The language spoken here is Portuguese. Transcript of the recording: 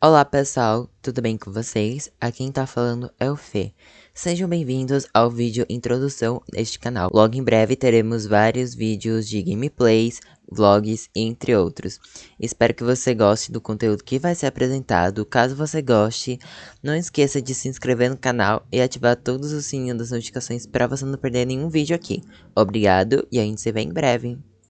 Olá pessoal, tudo bem com vocês? Aqui quem tá falando é o Fê. Sejam bem-vindos ao vídeo introdução deste canal. Logo em breve teremos vários vídeos de gameplays, vlogs, entre outros. Espero que você goste do conteúdo que vai ser apresentado. Caso você goste, não esqueça de se inscrever no canal e ativar todos os sininhos das notificações para você não perder nenhum vídeo aqui. Obrigado e a gente se vê em breve.